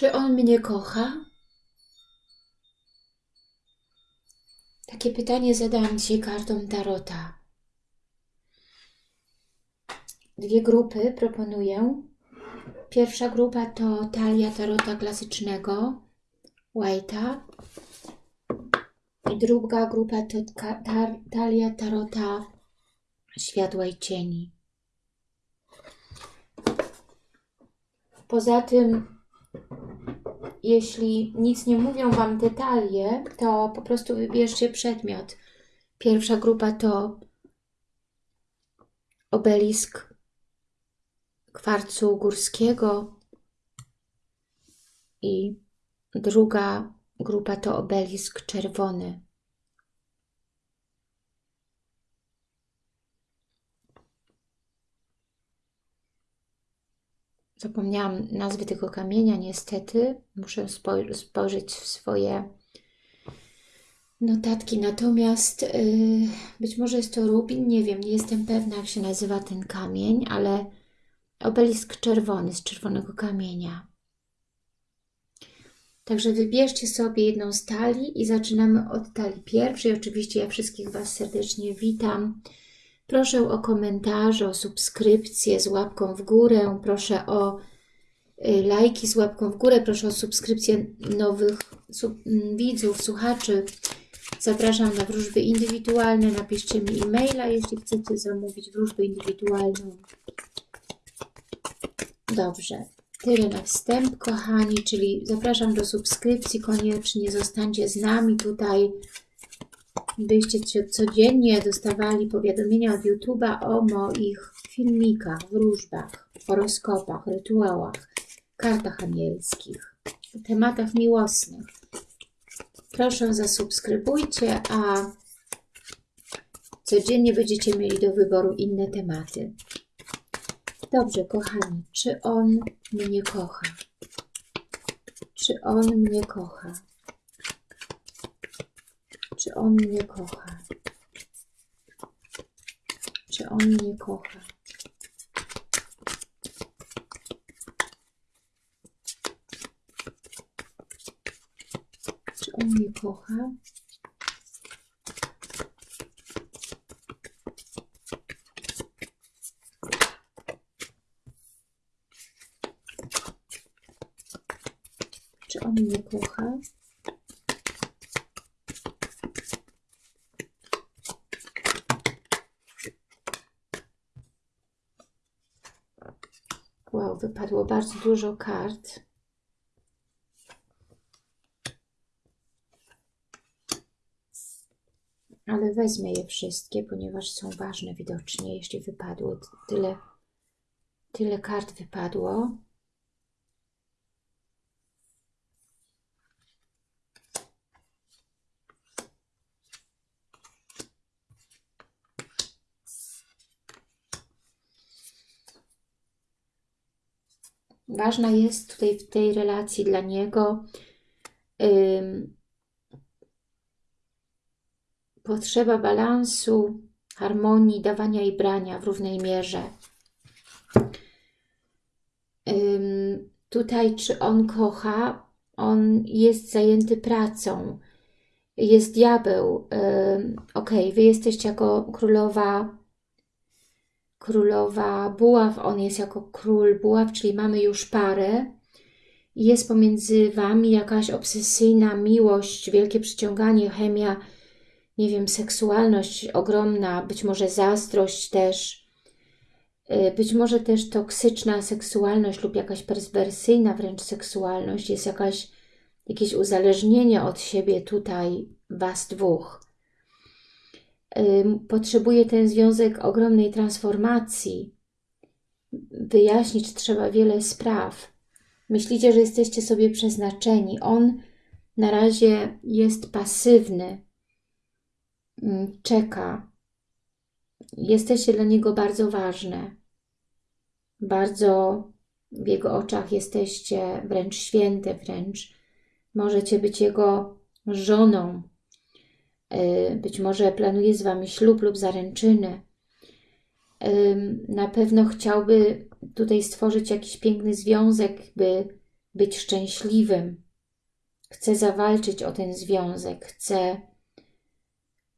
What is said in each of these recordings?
Czy on mnie kocha? Takie pytanie zadałam dzisiaj kartą Tarota. Dwie grupy proponuję. Pierwsza grupa to talia Tarota klasycznego, White'a. I druga grupa to tar talia Tarota światła i cieni. Poza tym jeśli nic nie mówią Wam te talie, to po prostu wybierzcie przedmiot. Pierwsza grupa to obelisk kwarcu górskiego i druga grupa to obelisk czerwony. Zapomniałam nazwy tego kamienia, niestety. Muszę spojrzeć w swoje notatki. Natomiast yy, być może jest to rubin, nie wiem, nie jestem pewna, jak się nazywa ten kamień, ale obelisk czerwony z czerwonego kamienia. Także wybierzcie sobie jedną z talii i zaczynamy od talii pierwszej. Oczywiście ja wszystkich Was serdecznie witam. Proszę o komentarze, o subskrypcję z łapką w górę. Proszę o y, lajki z łapką w górę. Proszę o subskrypcję nowych sub, mm, widzów, słuchaczy. Zapraszam na wróżby indywidualne. Napiszcie mi e-maila, jeśli chcecie zamówić wróżbę indywidualną. Dobrze. Tyle na wstęp, kochani, czyli zapraszam do subskrypcji koniecznie. Zostańcie z nami tutaj byście codziennie dostawali powiadomienia od YouTube'a o moich filmikach, wróżbach, horoskopach, rytuałach, kartach anielskich, tematach miłosnych. Proszę zasubskrybujcie, a codziennie będziecie mieli do wyboru inne tematy. Dobrze, kochani, czy on mnie kocha? Czy on mnie kocha? Czy on mnie kocha? Czy on mnie kocha? Czy on mnie kocha? Czy on mnie kocha? Wypadło bardzo dużo kart. Ale wezmę je wszystkie, ponieważ są ważne widocznie, jeśli wypadło tyle, tyle kart wypadło. Ważna jest tutaj w tej relacji dla niego potrzeba balansu, harmonii, dawania i brania w równej mierze. Tutaj, czy on kocha, on jest zajęty pracą, jest diabeł. Ok, wy jesteście jako królowa królowa buław, on jest jako król buław, czyli mamy już parę. Jest pomiędzy Wami jakaś obsesyjna miłość, wielkie przyciąganie, chemia, nie wiem, seksualność ogromna, być może zazdrość też, y, być może też toksyczna seksualność lub jakaś perswersyjna wręcz seksualność, jest jakaś, jakieś uzależnienie od siebie tutaj Was dwóch potrzebuje ten związek ogromnej transformacji. Wyjaśnić trzeba wiele spraw. Myślicie, że jesteście sobie przeznaczeni. On na razie jest pasywny, czeka. Jesteście dla niego bardzo ważne. Bardzo w jego oczach jesteście wręcz święte, wręcz możecie być jego żoną, być może planuje z Wami ślub lub zaręczyny. Na pewno chciałby tutaj stworzyć jakiś piękny związek, by być szczęśliwym, chce zawalczyć o ten związek, chce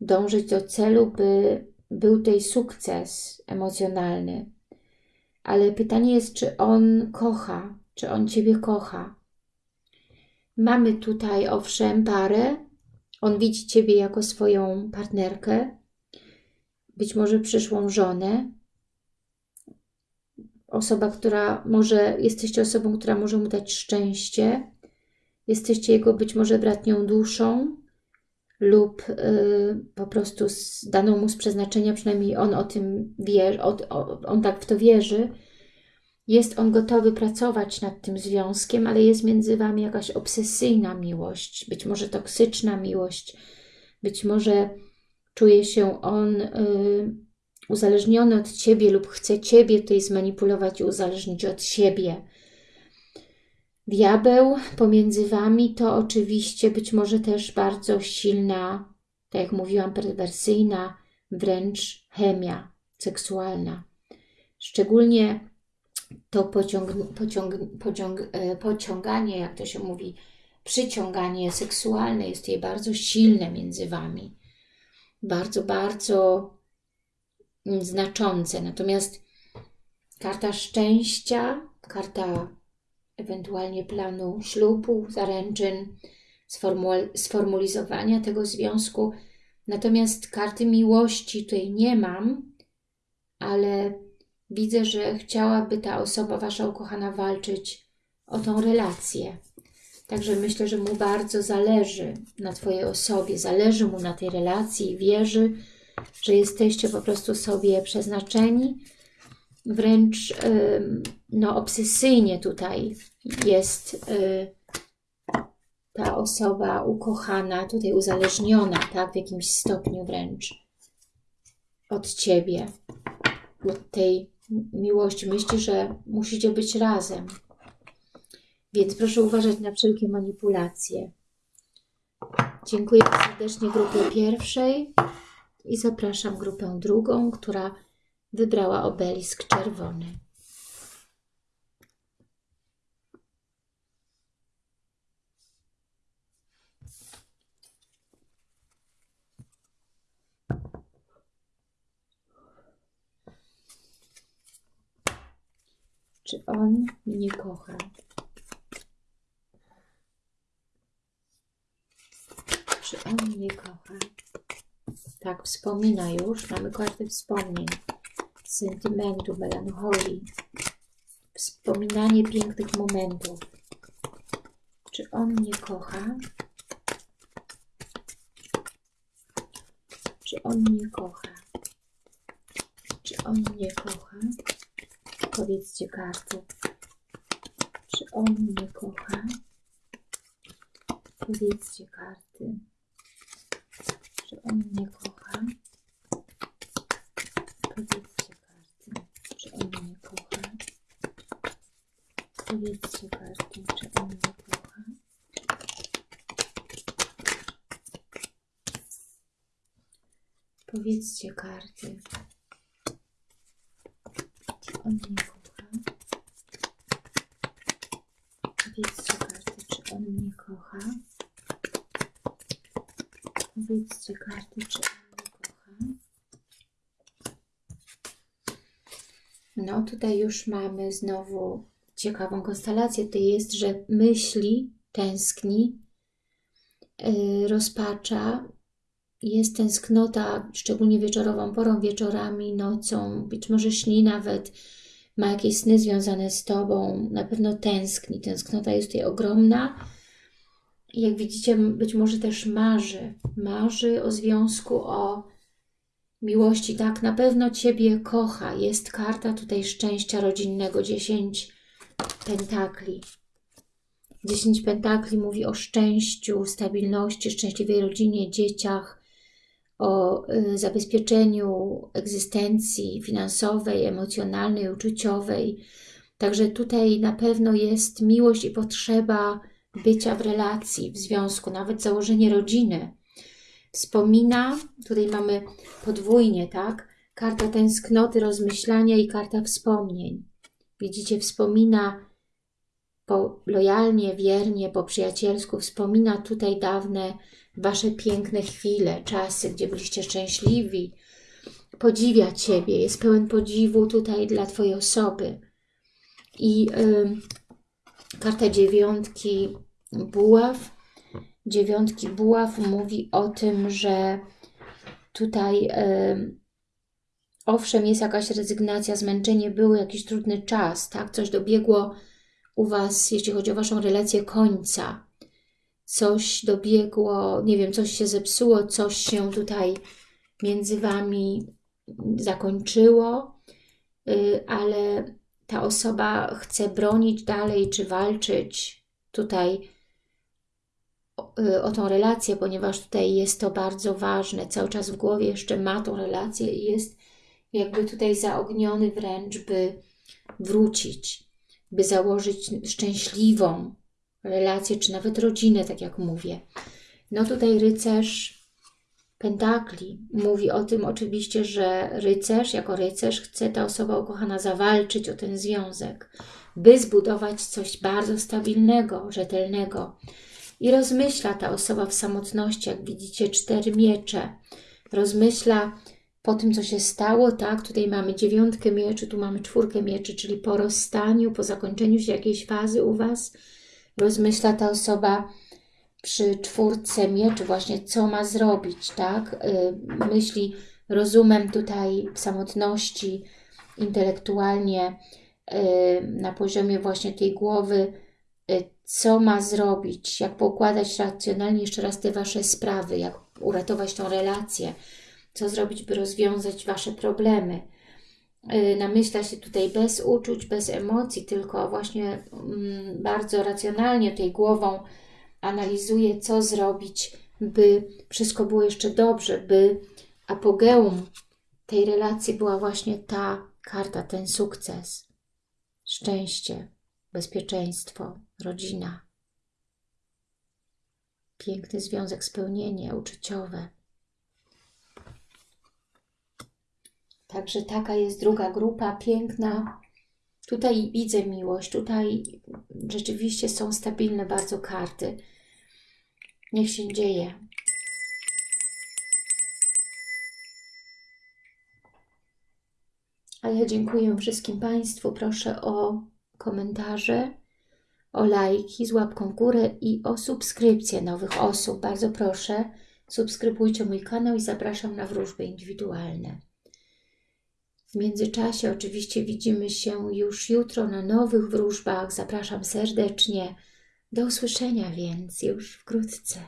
dążyć do celu, by był tutaj sukces emocjonalny. Ale pytanie jest, czy on kocha, czy on Ciebie kocha. Mamy tutaj, owszem, parę. On widzi Ciebie jako swoją partnerkę, być może przyszłą żonę. Osoba, która może, jesteście osobą, która może mu dać szczęście. Jesteście jego być może bratnią duszą lub y, po prostu z daną mu z przeznaczenia, przynajmniej on o tym wie, on, on tak w to wierzy, jest on gotowy pracować nad tym związkiem, ale jest między Wami jakaś obsesyjna miłość, być może toksyczna miłość, być może czuje się on y, uzależniony od Ciebie lub chce Ciebie tutaj zmanipulować i uzależnić od siebie. Diabeł pomiędzy Wami to oczywiście być może też bardzo silna, tak jak mówiłam, perwersyjna, wręcz chemia seksualna. Szczególnie to pociąg, pociąg, pociąg, e, pociąganie, jak to się mówi, przyciąganie seksualne jest tutaj bardzo silne między Wami. Bardzo, bardzo znaczące. Natomiast karta szczęścia, karta ewentualnie planu ślubu, zaręczyn, sformulizowania tego związku. Natomiast karty miłości tutaj nie mam, ale widzę, że chciałaby ta osoba, Wasza ukochana, walczyć o tą relację. Także myślę, że mu bardzo zależy na Twojej osobie, zależy mu na tej relacji i wierzy, że jesteście po prostu sobie przeznaczeni. Wręcz no, obsesyjnie tutaj jest y, ta osoba ukochana, tutaj uzależniona, tak, w jakimś stopniu wręcz od Ciebie, od tej miłości. Myśli, że musicie być razem. Więc proszę uważać na wszelkie manipulacje. Dziękuję serdecznie grupie pierwszej i zapraszam grupę drugą, która wybrała obelisk czerwony. Czy on mnie kocha? Czy on mnie kocha? Tak, wspomina już. Mamy kartę wspomnień, sentymentu, melancholii, wspominanie pięknych momentów. Czy on mnie kocha? Czy on mnie kocha? Czy on mnie kocha? Powiedzcie karty. Czy on mnie kocha? Powiedzcie karty. Czy on mnie kocha? Powiedzcie karty. Czy on mnie kocha? Powiedzcie karty. Czy on mnie kocha? Powiedzcie karty on mnie kocha? Powiedzcie karty, czy on mnie kocha? Powiedzcie karty, czy on mnie kocha? No tutaj już mamy znowu ciekawą konstelację. To jest, że myśli, tęskni, yy, rozpacza, jest tęsknota, szczególnie wieczorową porą, wieczorami, nocą, być może śni nawet, ma jakieś sny związane z Tobą, na pewno tęskni. Tęsknota jest tutaj ogromna. Jak widzicie, być może też marzy. Marzy o związku, o miłości. Tak, na pewno Ciebie kocha. Jest karta tutaj szczęścia rodzinnego, 10 pentakli. 10 pentakli mówi o szczęściu, stabilności, szczęśliwej rodzinie, dzieciach, o y, zabezpieczeniu egzystencji finansowej, emocjonalnej, uczuciowej. Także tutaj na pewno jest miłość i potrzeba bycia w relacji, w związku, nawet założenie rodziny. Wspomina, tutaj mamy podwójnie, tak? Karta tęsknoty, rozmyślania i karta wspomnień. Widzicie, wspomina po, lojalnie, wiernie, po przyjacielsku wspomina tutaj dawne Wasze piękne chwile, czasy, gdzie byliście szczęśliwi, podziwia Ciebie, jest pełen podziwu tutaj dla Twojej osoby. I y, karta dziewiątki buław, dziewiątki buław mówi o tym, że tutaj y, owszem jest jakaś rezygnacja, zmęczenie, był jakiś trudny czas, tak? Coś dobiegło u Was, jeśli chodzi o Waszą relację, końca. Coś dobiegło, nie wiem, coś się zepsuło, coś się tutaj między Wami zakończyło, y, ale ta osoba chce bronić dalej, czy walczyć tutaj o, y, o tą relację, ponieważ tutaj jest to bardzo ważne. Cały czas w głowie jeszcze ma tą relację i jest jakby tutaj zaogniony wręcz, by wrócić, by założyć szczęśliwą relację, czy nawet rodzinę, tak jak mówię. No tutaj rycerz pentakli mówi o tym oczywiście, że rycerz, jako rycerz chce ta osoba ukochana zawalczyć o ten związek, by zbudować coś bardzo stabilnego, rzetelnego. I rozmyśla ta osoba w samotności, jak widzicie, cztery miecze. Rozmyśla po tym, co się stało, tak, tutaj mamy dziewiątkę mieczy, tu mamy czwórkę mieczy, czyli po rozstaniu, po zakończeniu się jakiejś fazy u Was, rozmyśla ta osoba przy czwórce mieczy właśnie, co ma zrobić, tak, y, myśli rozumem tutaj samotności, intelektualnie, y, na poziomie właśnie tej głowy, y, co ma zrobić, jak poukładać racjonalnie jeszcze raz te Wasze sprawy, jak uratować tą relację, co zrobić, by rozwiązać Wasze problemy. Y, namyśla się tutaj bez uczuć, bez emocji, tylko właśnie mm, bardzo racjonalnie tej głową analizuje, co zrobić, by wszystko było jeszcze dobrze, by apogeum tej relacji była właśnie ta karta, ten sukces, szczęście, bezpieczeństwo, rodzina. Piękny związek, spełnienie uczuciowe. Także taka jest druga grupa, piękna. Tutaj widzę miłość, tutaj rzeczywiście są stabilne bardzo karty. Niech się dzieje. A ja dziękuję wszystkim Państwu. Proszę o komentarze, o lajki z łapką w górę i o subskrypcję nowych osób. Bardzo proszę, subskrybujcie mój kanał i zapraszam na wróżby indywidualne. W międzyczasie oczywiście widzimy się już jutro na nowych wróżbach. Zapraszam serdecznie. Do usłyszenia więc już wkrótce.